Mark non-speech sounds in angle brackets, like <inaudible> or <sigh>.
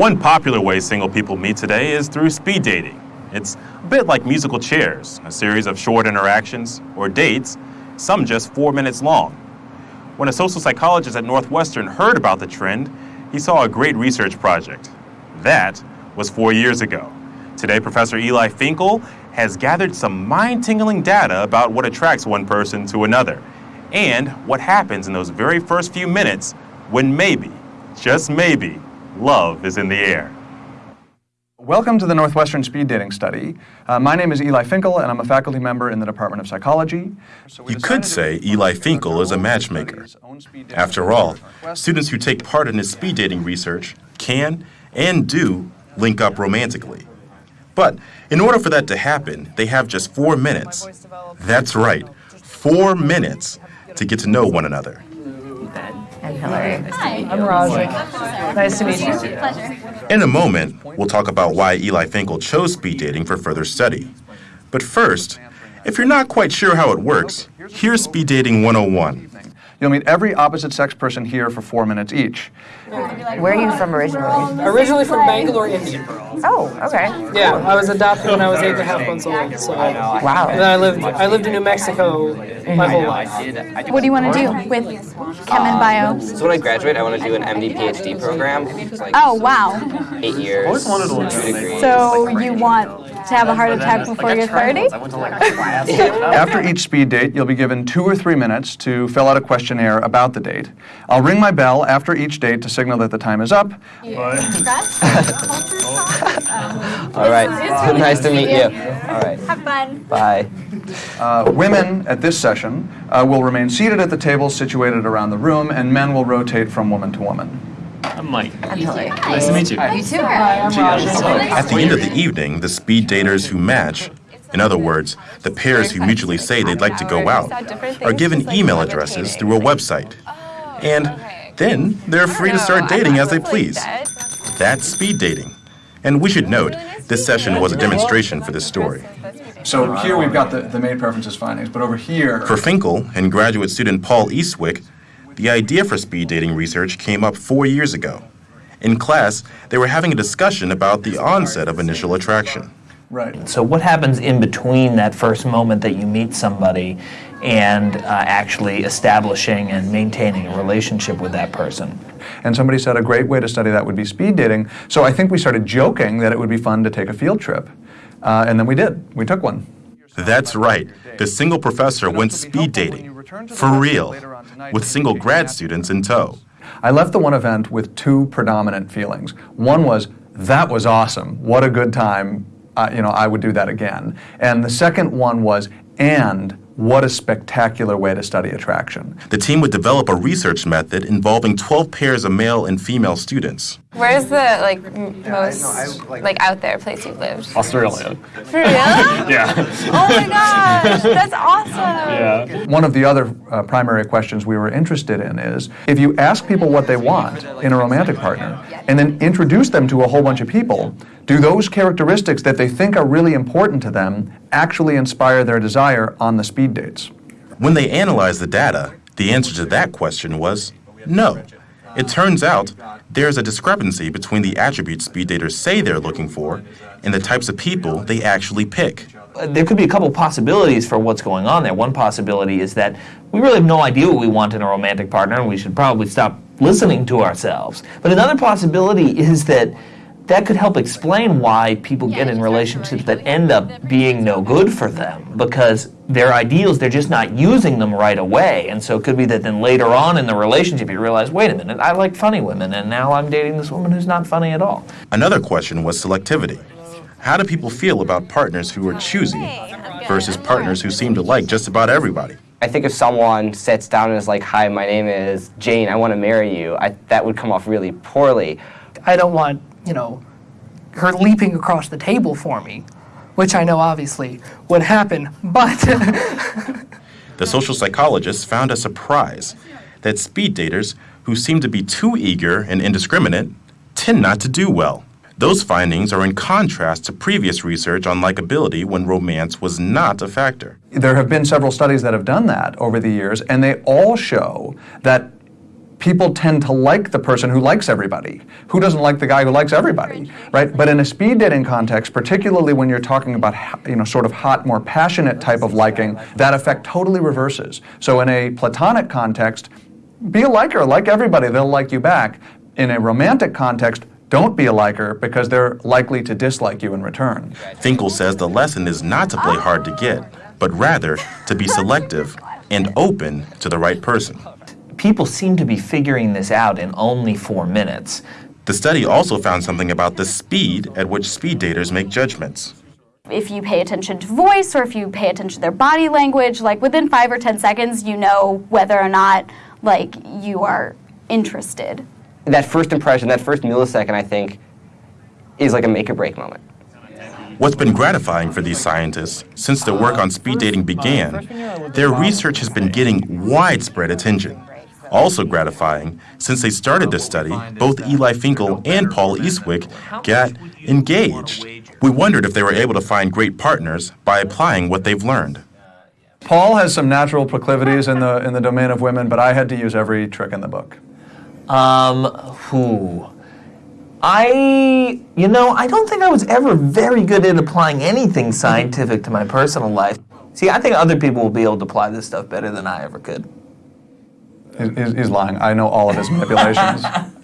One popular way single people meet today is through speed dating. It's a bit like musical chairs, a series of short interactions or dates, some just four minutes long. When a social psychologist at Northwestern heard about the trend, he saw a great research project. That was four years ago. Today, Professor Eli Finkel has gathered some mind tingling data about what attracts one person to another and what happens in those very first few minutes when maybe, just maybe, love is in the air. Welcome to the Northwestern Speed Dating Study. Uh, my name is Eli Finkel, and I'm a faculty member in the Department of Psychology. So you could say Eli Finkel is a matchmaker. After all, students who take part in his speed dating research can and do link up romantically. But in order for that to happen, they have just four minutes. That's right, four minutes to get to know one another. I'm Hillary. Hi. I'm Roger. Nice to meet you. Pleasure. In a moment, we'll talk about why Eli Finkel chose speed dating for further study. But first, if you're not quite sure how it works, here's Speed Dating 101. You'll meet every opposite sex person here for four minutes each. Where are you from originally? Originally from Bangalore, India. Oh, okay. Yeah, I was adopted when I was eight and a half months old. So, and Wow. then I lived I lived in New Mexico my whole life. What do you want to do with Chem and Bio? Um, so when I graduate, I want to do an MD PhD program. Like Oh, wow. eight years, Always wanted a two degrees. So you want to have a heart attack before you're 30? <laughs> After each speed date, you'll be given two or three minutes to fill out a questionnaire about the date. I'll ring my bell after each date to signal that the time is up. <laughs> All right. <laughs> nice to meet you. All right. Have fun. Bye. Uh, women at this session uh, will remain seated at the tables situated around the room, and men will rotate from woman to woman. I'm Hillary. Nice to meet you. You too. At the end of the evening, the speed daters who match, in other words, the pairs who mutually say they'd like to go out, are given email addresses through a website. And then they're free to start dating as they please. That's speed dating. And we should note, this session was a demonstration for this story. So here we've got the, the mate preferences findings, but over here. For Finkel and graduate student Paul Eastwick, the idea for speed dating research came up four years ago. In class, they were having a discussion about the onset of initial attraction. Right. So what happens in between that first moment that you meet somebody and uh, actually establishing and maintaining a relationship with that person? And somebody said a great way to study that would be speed dating. So I think we started joking that it would be fun to take a field trip. Uh, and then we did. We took one. That's right. The single professor went speed dating. For real. With single grad students in tow. I left the one event with two predominant feelings. One was, that was awesome. What a good time. Uh, you know, I would do that again. And the second one was, and what a spectacular way to study attraction. The team would develop a research method involving 12 pairs of male and female students. Where's the like m- most like out there place you've lived? Australia. For real? <laughs> Yeah. Oh my gosh, that's awesome. Yeah. One of the other uh, primary questions we were interested in is if you ask people what they want in a romantic partner and then introduce them to a whole bunch of people, do those characteristics that they think are really important to them actually inspire their desire on the speed dates? When they analyzed the data, the answer to that question was no. It turns out there's a discrepancy between the attributes speed daters say they're looking for and the types of people they actually pick. There could be a couple possibilities for what's going on there. One possibility is that we really have no idea what we want in a romantic partner and we should probably stop listening to ourselves. But another possibility is that that could help explain why people get in relationships that end up being no good for them because their ideals they're just not using them right away and so it could be that then later on in the relationship you realize wait a minute i like funny women and now i'm dating this woman who's not funny at all Another question was selectivity. How do people feel about partners who are choosy versus partners who seem to like just about everybody? I think if someone sits down and is like, "Hi, my name is Jane. I want to marry you," I, that would come off really poorly. I don't want, you know, her leaping across the table for me, which I know obviously would happen, but <laughs> The social psychologists found a surprise that speed daters who seem to be too eager and indiscriminate tend not to do well. Those findings are in contrast to previous research on likability when romance was not a factor. There have been several studies that have done that over the years, and they all show that people tend to like the person who likes everybody. Who doesn't like the guy who likes everybody, right? But in a speed dating context, particularly when you're talking about you know sort of hot, more passionate type of liking, that effect totally reverses. So in a platonic context, be a liker, like everybody, they'll like you back. In a romantic context, don't be a liker because they're likely to dislike you in return. Finkel says the lesson is not to play hard to get, but rather to be selective and open to the right person. People seem to be figuring this out in only four minutes. The study also found something about the speed at which speed daters make judgments. if you pay attention to voice or if you pay attention to their body language, like within five or ten seconds, you know whether or not like you are interested. That first impression, that first millisecond, I think, is like a make or break moment. What's been gratifying for these scientists since their work on speed dating began, their research has been getting widespread attention. Also gratifying, since they started this study, both Eli Finkel and Paul Eastwick got engaged. We wondered if they were able to find great partners by applying what they've learned. Paul has some natural proclivities in the in the domain of women, but I had to use every trick in the book. Um, who? I, you know, I don't think I was ever very good at applying anything scientific to my personal life. See, I think other people will be able to apply this stuff better than I ever could. He's, lying. I know all of his manipulations. <laughs>